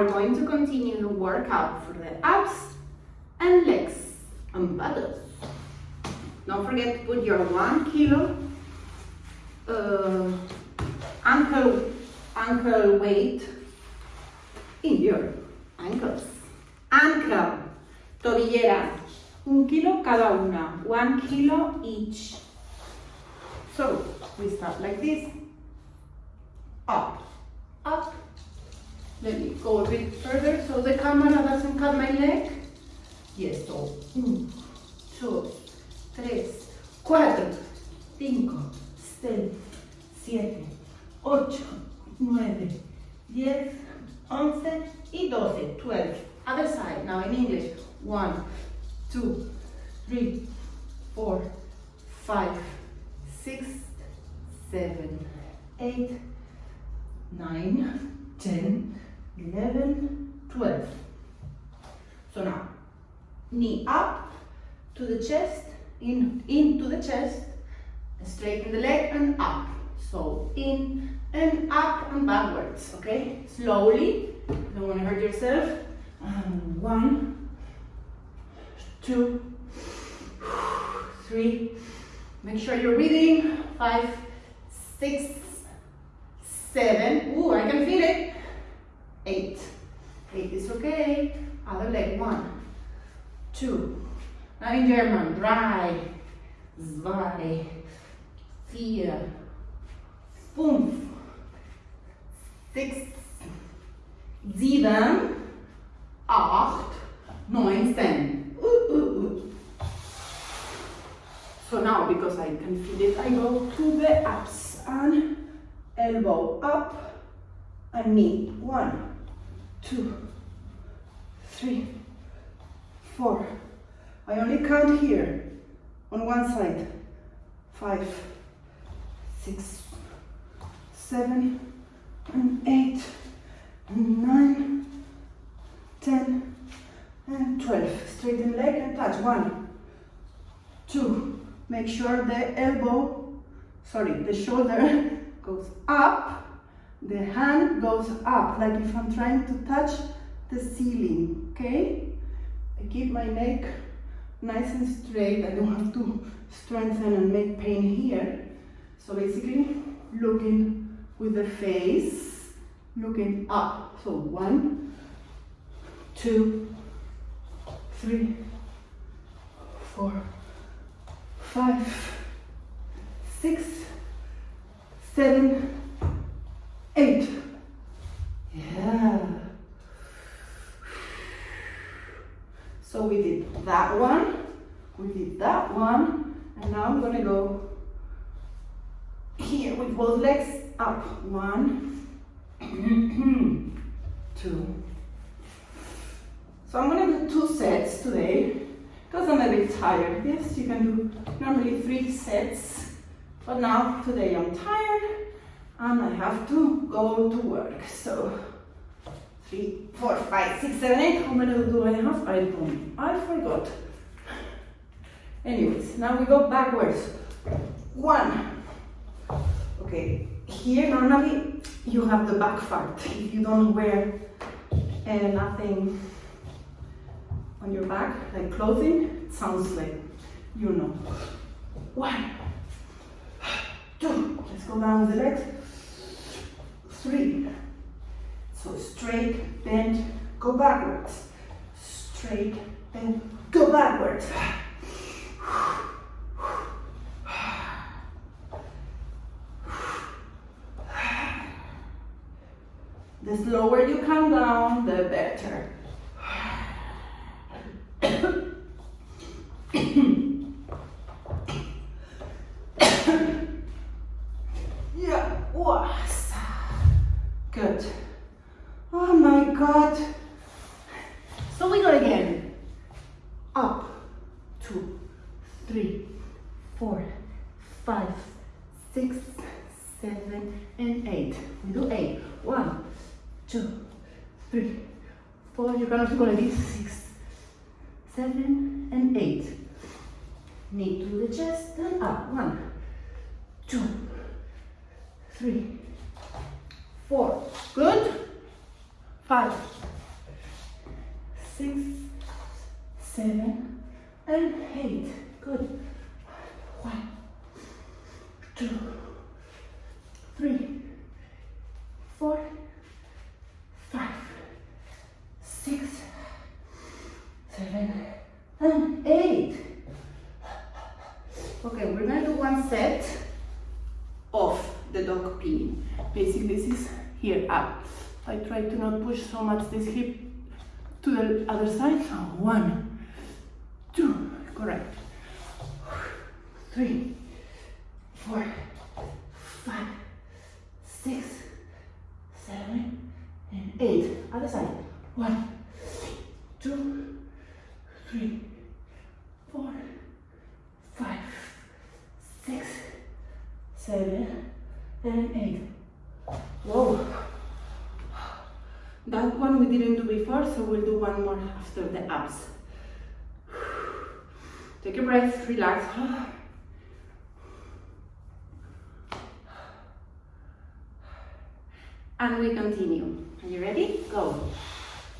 are going to continue the workout for the abs and legs and buttocks. Don't forget to put your one kilo uh, ankle, ankle weight in your ankles. Ankle, tobillera, un kilo cada una, one kilo each. So we start like this, up, up. Let me go a bit further so the camera doesn't cut my leg. Yes, so, mm, un, dos, tres, cuatro, cinco, seis, siete, ocho, nueve, diez, once y doce, twelve. Other side, now in English. One, two, three, four, five, six, seven, eight, nine, ten, eleven, twelve. So now, knee up to the chest, in into the chest, straighten the leg and up. So in and up and backwards, okay? Slowly, don't want to hurt yourself. And one, two, three. Make sure you're breathing. Five, six, seven. Ooh, I can feel it. Eight. Eight is okay. Other leg. One, two. Now in German. Drei, zwei, vier, fünf, sechs, sieben, acht, neun, ten. Ooh, ooh, ooh. So now, because I can feel it, I go to the abs and elbow up and knee. One, two, three, four. I only count here on one side. Five, six, seven, and eight, and nine, ten, and twelve. Straighten leg and touch. One, two. Make sure the elbow, sorry, the shoulder goes up, the hand goes up, like if I'm trying to touch the ceiling, okay? I keep my neck nice and straight. I don't have to strengthen and make pain here. So basically, looking with the face, looking up. So one, two, three, four, five, six, seven, eight. Yeah. So we did that one, we did that one, and now I'm gonna go here with both legs up. One, two. So I'm gonna do two sets today because I'm a bit tired. Yes, you can do normally three sets, but now today I'm tired and I have to go to work. So three, four, five, six, seven, eight. How many do I have? I don't. I forgot. Anyways, now we go backwards. One. Okay, here normally you have the back part. If you don't wear uh, nothing on your back, like clothing, it sounds like you know. One, two. Let's go down the legs. Three. So straight, bend, go backwards. Straight, bend, go backwards. The slower you come down, the better. yeah, was good. Oh my god. So we go again. Up, two, three, four, five, six, seven, and eight. We do eight. One, two, three, four. You're gonna go like this. Six, seven, and eight. Knee to the chest and up. One, two, three, four. Good. Five, six, seven, and eight. Good. One, two, three, four, five, six, seven, and eight. Okay, we're gonna do one set of the dog pee. Basically, this is here up. I try to not push so much this hip to the other side. So one, two, correct. Three, four, five, six, seven, and eight. Other side. One, two, three, four, five, six, seven, and eight. Whoa. That one we didn't do before, so we'll do one more after the abs. Take a breath, relax. And we continue. Are you ready? Go.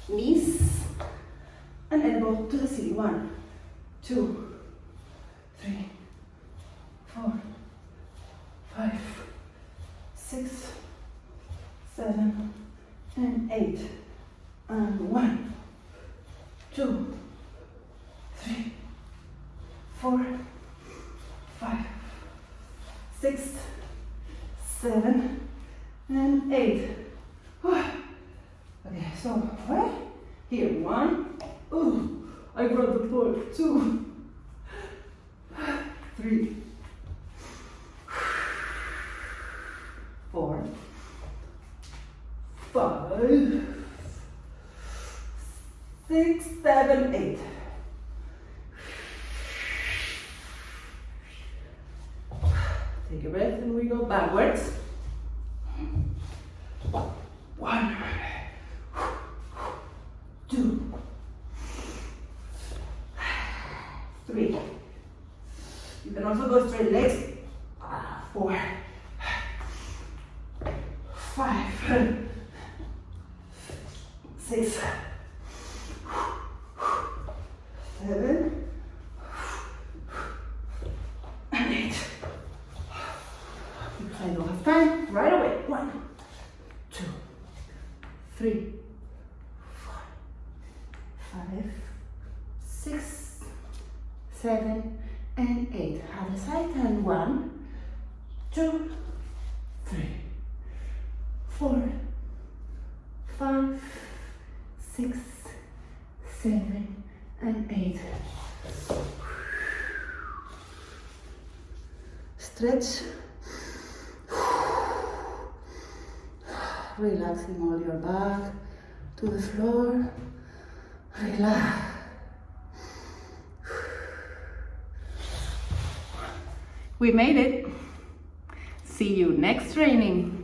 Knees and elbow to the ceiling. One, two, three, four, five, six, seven, and eight. And one, two, four, five, six, seven, and eight. Okay, so right here, one. Ooh, I brought the floor. Two, three, four, five, six, seven, eight. Take a breath and we go backwards. One, two, three. You can also go straight legs. Four, five, six, seven, and eight. Because I don't have time, right away. One, two, three, four, five, six, seven, and eight. Other side and one, two, three, four, five, six, seven, and eight. Stretch. Relaxing all your back to the floor. Relax. We made it. See you next training.